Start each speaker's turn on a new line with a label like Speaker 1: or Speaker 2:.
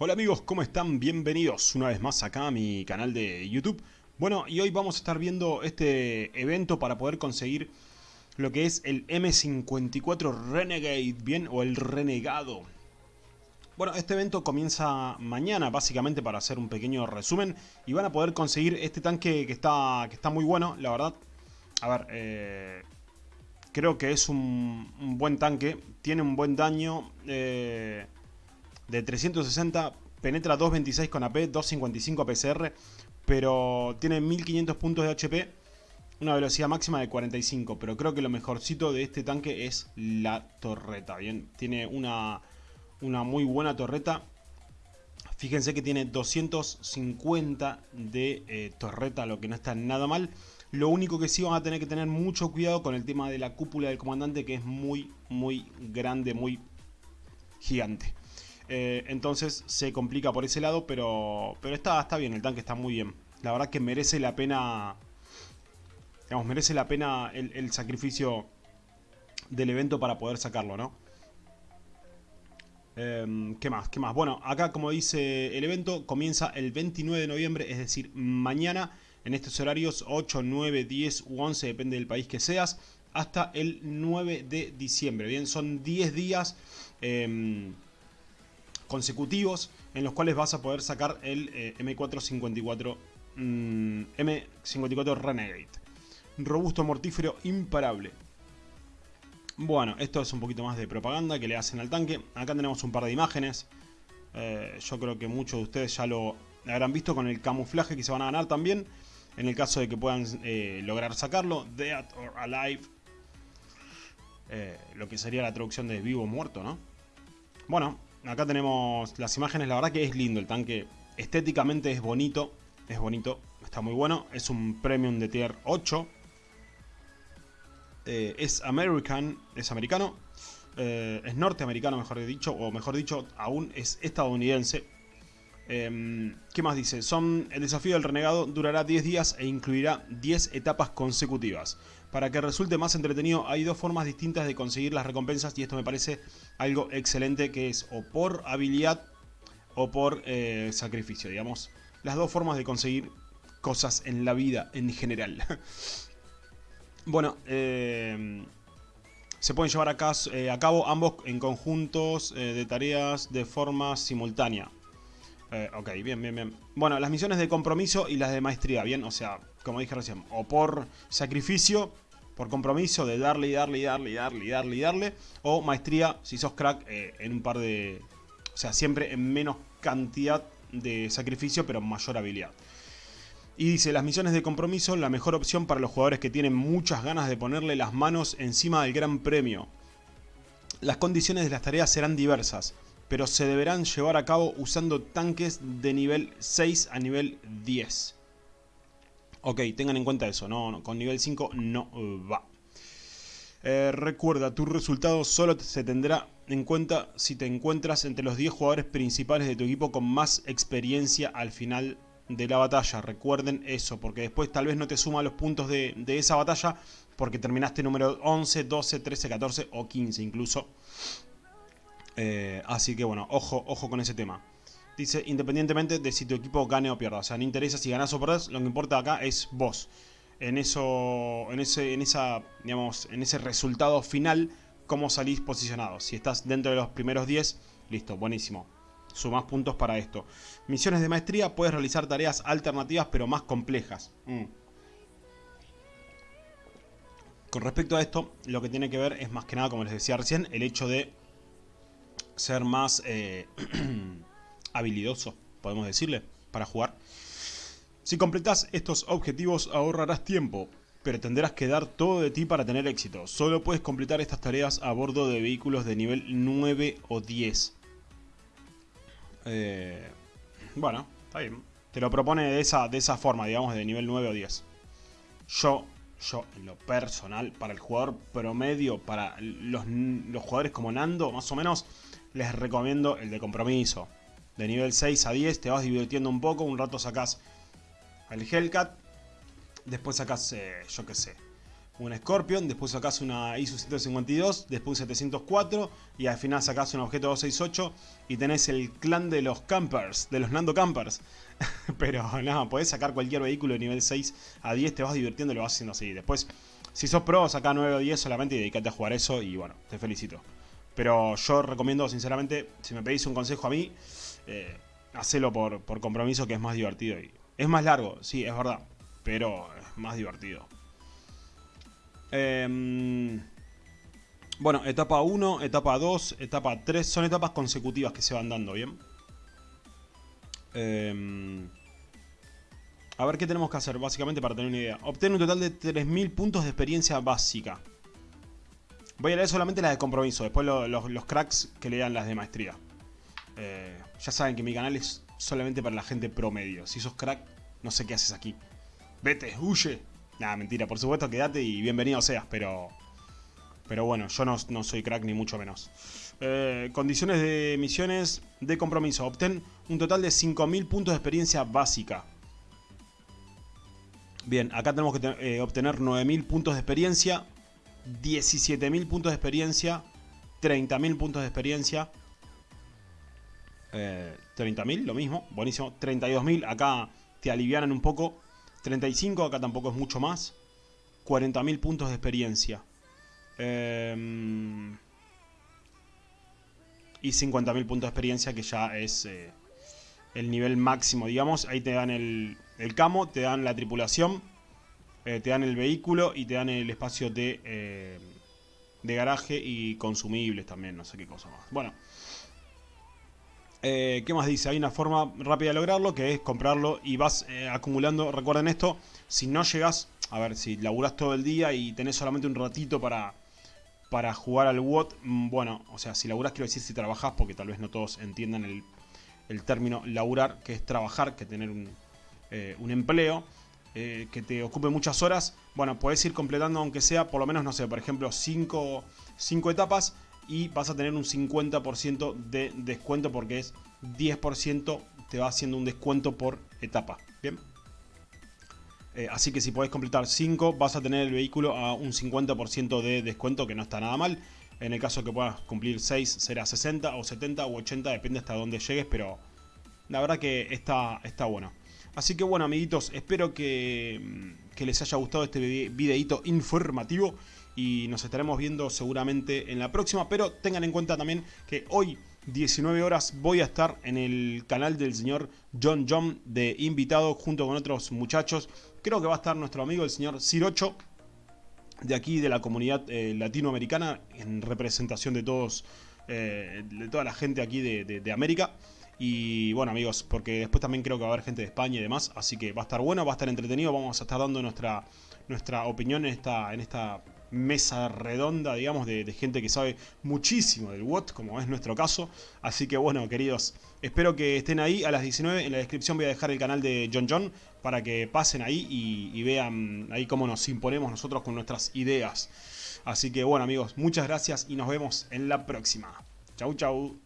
Speaker 1: Hola amigos, ¿cómo están? Bienvenidos una vez más acá a mi canal de YouTube. Bueno, y hoy vamos a estar viendo este evento para poder conseguir lo que es el M54 Renegade, ¿bien? O el Renegado. Bueno, este evento comienza mañana, básicamente para hacer un pequeño resumen. Y van a poder conseguir este tanque que está, que está muy bueno, la verdad. A ver, eh, creo que es un, buen tanque. Tiene un buen daño. Eh, de 360, penetra 226 con AP, 255 APCR, pero tiene 1500 puntos de HP, una velocidad máxima de 45, pero creo que lo mejorcito de este tanque es la torreta, bien, tiene una, una muy buena torreta, fíjense que tiene 250 de eh, torreta, lo que no está nada mal, lo único que sí van a tener que tener mucho cuidado con el tema de la cúpula del comandante que es muy, muy grande, muy gigante. Eh, entonces se complica por ese lado, pero, pero está, está bien, el tanque está muy bien. La verdad que merece la pena, digamos, merece la pena el, sacrificio del evento para poder sacarlo, ¿no? Em, ¿Qué más? ¿Qué más? Bueno, acá como dice el evento, comienza el 29 de noviembre, es decir, mañana, en estos horarios 8, 9, 10 u 11, depende del país que seas, hasta el 9 de diciembre. Bien, son 10 días... Em, consecutivos en los cuales vas a poder sacar el eh, M454 M54 mm, Renegade. Robusto, mortífero, imparable. Bueno, esto es un poquito más de propaganda que le hacen al tanque. Acá tenemos un par de imágenes. Eh, yo creo que muchos de ustedes ya lo habrán visto con el camuflaje que se van a ganar también. En el caso de que puedan eh, lograr sacarlo. Dead or Alive. lo que sería la traducción de vivo o muerto, ¿no? Bueno, acá tenemos las imágenes, la verdad que es lindo el tanque. Estéticamente es bonito, es bonito, está muy bueno. Es un premium de tier 8. Eh, es American, es americano. Eh, es norteamericano, mejor dicho, o mejor dicho, aún es estadounidense. Em, ¿Qué más dice? Son, el desafío del renegado durará 10 días e incluirá 10 etapas consecutivas. Para que resulte más entretenido hay dos formas distintas de conseguir las recompensas y esto me parece algo excelente que es o por habilidad o por eh, sacrificio, digamos. Las dos formas de conseguir cosas en la vida en general. bueno, em, se pueden llevar a, eh, a, cabo ambos en conjuntos eh, de tareas de forma simultánea. Eh, ok, bien, bien, bien. Bueno, las misiones de compromiso y las de maestría, bien, o sea, como dije recién, o por sacrificio, por compromiso de darle y darle y darle y darle y darle y darle, o maestría, si sos crack, eh, en un par de... O sea, siempre en menos cantidad de sacrificio, pero mayor habilidad. Y dice, las misiones de compromiso, la mejor opción para los jugadores que tienen muchas ganas de ponerle las manos encima del gran premio. Las condiciones de las tareas serán diversas pero se deberán llevar a cabo usando tanques de nivel 6 a nivel 10. Ok, tengan en cuenta eso, no, con nivel 5 no va. Eh, recuerda, tu resultado solo se tendrá en cuenta si te encuentras entre los 10 jugadores principales de tu equipo con más experiencia al final de la batalla. Recuerden eso, porque después tal vez no te suma los puntos de, de esa batalla porque terminaste número 11, 12, 13, 14 o 15 incluso. Eh, así que bueno, ojo, ojo con ese tema. Dice, independientemente de si tu equipo gane o pierda. O sea, no interesa si ganas o perdés, lo que importa acá es vos. En eso, en ese, en esa, digamos, en ese resultado final, cómo salís posicionado. Si estás dentro de los primeros 10, listo, buenísimo. Sumás puntos para esto. Misiones de maestría, puedes realizar tareas alternativas pero más complejas. Mm. Con respecto a esto, lo que tiene que ver es más que nada, como les decía recién, el hecho de ser más eh, habilidoso, podemos decirle, para jugar. Si completas estos objetivos ahorrarás tiempo, pero tendrás que dar todo de ti para tener éxito. Solo puedes completar estas tareas a bordo de vehículos de nivel 9 o 10. Eh, bueno, está bien. Te lo propone de esa, de esa forma, digamos, de nivel 9 o 10. Yo, yo, en lo personal, para el jugador promedio, para los, los jugadores como Nando, más o menos, les recomiendo el de compromiso. De nivel 6 a 10 te vas divirtiendo un poco, un rato sacas el Hellcat, después sacas, eh, yo qué sé, una Scorpion, después sacás una ISU 152, después un 704 y al final sacás un objeto 268 y tenés el clan de los campers, de los Nando Campers. Pero no, podés sacar cualquier vehículo de nivel 6 a 10, te vas divirtiendo y lo vas haciendo así. Después, si sos pro, saca 9 o 10 solamente y dedicate a jugar eso y bueno, te felicito. Pero yo recomiendo sinceramente, si me pedís un consejo a mí, eh, hacelo por, por compromiso que es más divertido. Y es más largo, sí, es verdad, pero es más divertido. Em, bueno, etapa 1, etapa 2, etapa 3. Son etapas consecutivas que se van dando, ¿bien? Em, a ver qué tenemos que hacer, básicamente, para tener una idea. Obtener un total de 3.000 puntos de experiencia básica. Voy a leer solamente las de compromiso. Después los cracks que lean las de maestría. Eh, ya saben que mi canal es solamente para la gente promedio. Si sos crack, no sé qué haces aquí. Vete, huye. Nada, mentira, por supuesto quédate y bienvenido seas, pero... Pero bueno, yo no, soy crack ni mucho menos. Eh, condiciones de misiones de compromiso. Obtén un total de 5.000 puntos de experiencia básica. Bien, acá tenemos que eh, obtener 9.000 puntos de experiencia, 17.000 puntos de experiencia, 30.000 puntos de experiencia, 30.000, eh, lo mismo, buenísimo, 32.000, acá te alivianan un poco, 35, acá tampoco es mucho más. 40.000 puntos de experiencia. Em, y 50.000 puntos de experiencia, que ya es eh, el nivel máximo, digamos. Ahí te dan el, el camo, te dan la tripulación, eh, te dan el vehículo y te dan el espacio de, eh, de garaje y consumibles también, no sé qué cosa más. Bueno. Eh, ¿Qué más dice? Hay una forma rápida de lograrlo que es comprarlo y vas acumulando. Recuerden esto, si no llegas, a ver, si laburas todo el día y tenés solamente un ratito para, para jugar al WOT, mm, bueno, o sea, si laburas quiero decir si trabajás, porque tal vez no todos entiendan el, el término laburar, que es trabajar, que tener un, un empleo. Que te ocupe muchas horas, bueno, puedes ir completando aunque sea por lo menos, no sé, por ejemplo, 5 etapas y vas a tener un 50% de descuento porque es 10% te va haciendo un descuento por etapa. Bien. Eh, así que si podés completar 5 vas a tener el vehículo a un 50% de descuento que no está nada mal. En el caso que puedas cumplir 6 será 60 o 70 o 80, depende hasta dónde llegues, pero la verdad que está, está bueno. Así que bueno amiguitos, espero que, que les haya gustado este videito informativo y nos estaremos viendo seguramente en la próxima, pero tengan en cuenta también que hoy 19 horas voy a estar en el canal del señor John John de invitado junto con otros muchachos. Creo que va a estar nuestro amigo el señor Cirocho de aquí de la comunidad eh, latinoamericana en representación de todos eh, de toda la gente aquí de, América. Y bueno amigos, porque después también creo que va a haber gente de España y demás, así que va a estar bueno, va a estar entretenido, vamos a estar dando nuestra, nuestra opinión en esta, en esta mesa redonda, digamos, de, gente que sabe muchísimo del WOT, como es nuestro caso. Así que bueno, queridos, espero que estén ahí a las 19. En la descripción voy a dejar el canal de John John para que pasen ahí y, vean ahí cómo nos imponemos nosotros con nuestras ideas. Así que bueno amigos, muchas gracias y nos vemos en la próxima. Chau chau.